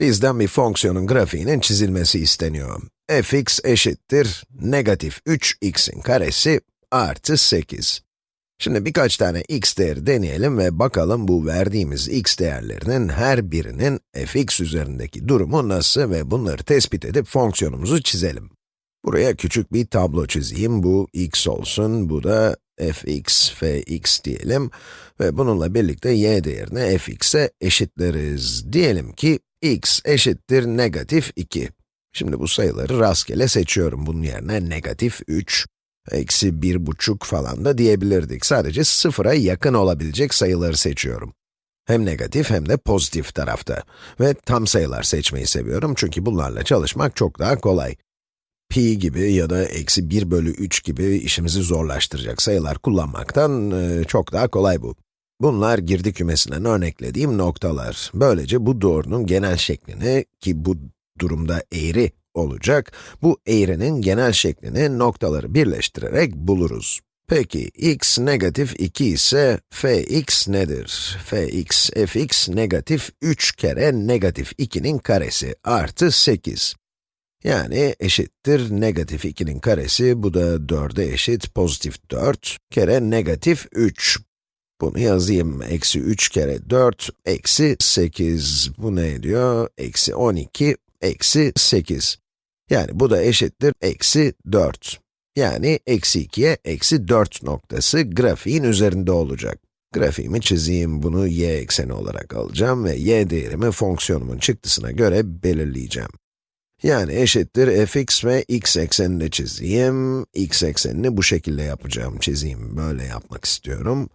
Bizden bir fonksiyonun grafiğinin çizilmesi isteniyor. fx eşittir negatif 3x'in karesi artı 8. Şimdi birkaç tane x değeri deneyelim ve bakalım bu verdiğimiz x değerlerinin her birinin fx üzerindeki durumu nasıl ve bunları tespit edip fonksiyonumuzu çizelim. Buraya küçük bir tablo çizeyim, bu x olsun, bu da fx, fx diyelim ve bununla birlikte y değerini fx'e eşitleriz. Diyelim ki x eşittir negatif 2. Şimdi bu sayıları rastgele seçiyorum. Bunun yerine negatif 3, eksi bir buçuk falan da diyebilirdik. Sadece sıfıra yakın olabilecek sayıları seçiyorum. Hem negatif hem de pozitif tarafta. Ve tam sayılar seçmeyi seviyorum çünkü bunlarla çalışmak çok daha kolay. Pi gibi ya da eksi 1 bölü 3 gibi işimizi zorlaştıracak sayılar kullanmaktan çok daha kolay bu. Bunlar girdi kümesinden örneklediğim noktalar. Böylece bu doğrunun genel şeklini, ki bu durumda eğri olacak, bu eğrinin genel şeklini noktaları birleştirerek buluruz. Peki, x negatif 2 ise fx nedir? fx, fx negatif 3 kere negatif 2'nin karesi artı 8. Yani eşittir negatif 2'nin karesi, bu da 4'e eşit, pozitif 4 kere negatif 3. Bunu yazayım, eksi 3 kere 4, eksi 8. Bu ne ediyor? Eksi 12, eksi 8. Yani bu da eşittir eksi 4. Yani eksi 2'ye eksi 4 noktası grafiğin üzerinde olacak. Grafiğimi çizeyim, bunu y ekseni olarak alacağım ve y değerimi fonksiyonumun çıktısına göre belirleyeceğim. Yani eşittir fx ve x eksenini çizeyim. x eksenini bu şekilde yapacağım, çizeyim, böyle yapmak istiyorum.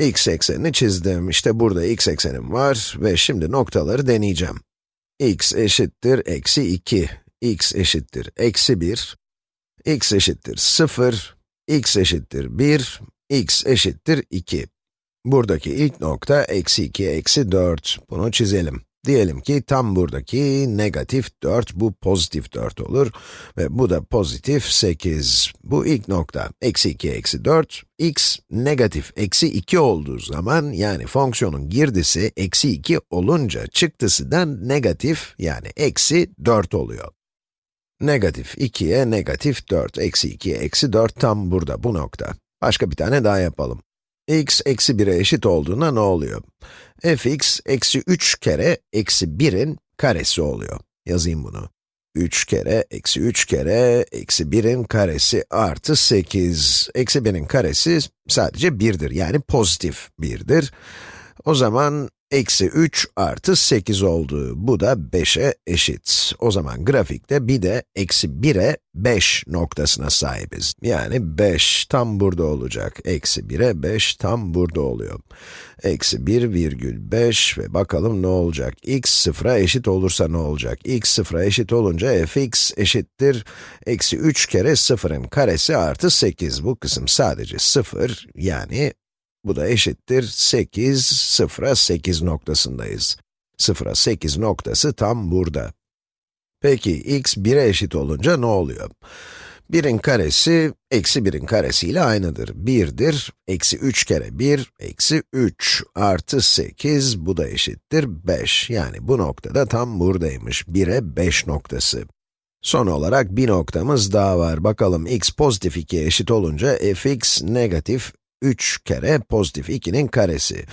X eksenini çizdim, işte burada x eksenim var ve şimdi noktaları deneyeceğim. x eşittir eksi 2, x eşittir eksi 1, x eşittir 0, x eşittir 1, x eşittir 2. Buradaki ilk nokta eksi 2, eksi 4. Bunu çizelim. Diyelim ki tam buradaki negatif 4, bu pozitif 4 olur ve bu da pozitif 8. Bu ilk nokta, eksi 2, eksi 4, x negatif eksi 2 olduğu zaman, yani fonksiyonun girdisi eksi 2 olunca çıktısı da negatif, yani eksi 4 oluyor. Negatif 2'ye negatif 4, eksi 2'ye eksi 4 tam burada, bu nokta. Başka bir tane daha yapalım x eksi 1'e eşit olduğunda ne oluyor? fx eksi 3 kere eksi 1'in karesi oluyor. Yazayım bunu. 3 kere, eksi 3 kere, eksi 1'in karesi artı 8. Eksi 1'in karesi sadece 1'dir, yani pozitif 1'dir. O zaman Eksi 3 artı 8 oldu. Bu da 5'e eşit. O zaman grafikte bir de eksi 1'e 5 noktasına sahibiz. Yani 5 tam burada olacak. Eksi 1'e 5 tam burada oluyor. Eksi 1 virgül 5 ve bakalım ne olacak? x sıfıra eşit olursa ne olacak? x sıfıra eşit olunca fx eşittir. Eksi 3 kere sıfırın karesi artı 8. Bu kısım sadece 0 yani bu da eşittir 8, 0'a 8 noktasındayız. 0'a 8 noktası tam burada. Peki, x 1'e eşit olunca ne oluyor? 1'in karesi, eksi 1'in karesiyle aynıdır. 1'dir, eksi 3 kere 1, eksi 3 artı 8, bu da eşittir 5. Yani bu noktada tam buradaymış, 1'e 5 noktası. Son olarak bir noktamız daha var. Bakalım x pozitif 2'ye eşit olunca fx negatif 3 kere pozitif 2'nin karesi.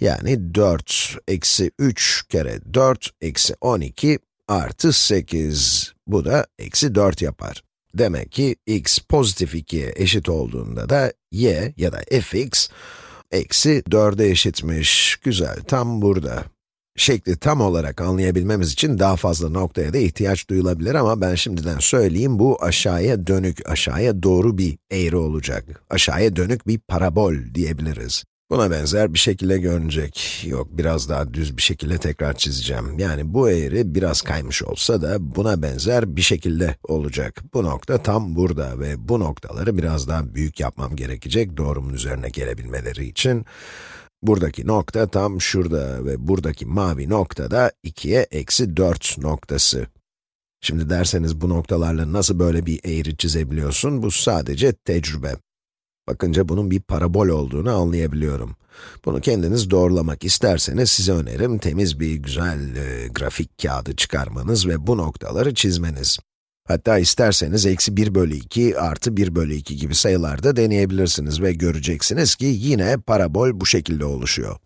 Yani 4 eksi 3 kere 4 eksi 12 artı 8. Bu da eksi 4 yapar. Demek ki x pozitif 2'ye eşit olduğunda da y ya da fx eksi 4'e eşitmiş. Güzel, tam burada. Şekli tam olarak anlayabilmemiz için daha fazla noktaya da ihtiyaç duyulabilir ama ben şimdiden söyleyeyim, bu aşağıya dönük, aşağıya doğru bir eğri olacak. Aşağıya dönük bir parabol diyebiliriz. Buna benzer bir şekilde görünecek. Yok, biraz daha düz bir şekilde tekrar çizeceğim. Yani bu eğri biraz kaymış olsa da buna benzer bir şekilde olacak. Bu nokta tam burada ve bu noktaları biraz daha büyük yapmam gerekecek doğrumun üzerine gelebilmeleri için. Buradaki nokta tam şurada ve buradaki mavi nokta da 2'ye eksi 4 noktası. Şimdi derseniz bu noktalarla nasıl böyle bir eğri çizebiliyorsun? Bu sadece tecrübe. Bakınca bunun bir parabol olduğunu anlayabiliyorum. Bunu kendiniz doğrulamak isterseniz size önerim temiz bir güzel e, grafik kağıdı çıkarmanız ve bu noktaları çizmeniz. Hatta isterseniz eksi 1 bölü 2 artı 1 bölü 2 gibi sayılarda deneyebilirsiniz ve göreceksiniz ki yine parabol bu şekilde oluşuyor.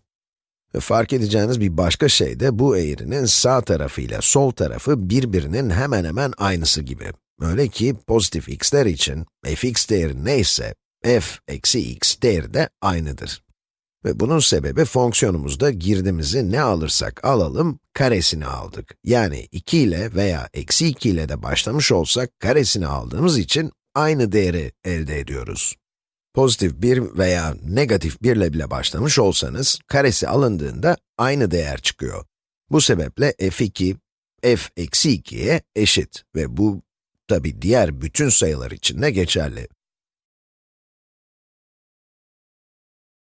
Ve fark edeceğiniz bir başka şey de bu eğrinin sağ tarafı ile sol tarafı birbirinin hemen hemen aynısı gibi. Öyle ki pozitif x'ler için fx değeri neyse, f eksi x değeri de aynıdır. Ve bunun sebebi fonksiyonumuzda girdimizi ne alırsak alalım, karesini aldık. Yani 2 ile veya eksi 2 ile de başlamış olsak, karesini aldığımız için aynı değeri elde ediyoruz. Pozitif 1 veya negatif 1 ile bile başlamış olsanız, karesi alındığında aynı değer çıkıyor. Bu sebeple f2, f eksi 2'ye eşit ve bu tabi diğer bütün sayılar için de geçerli.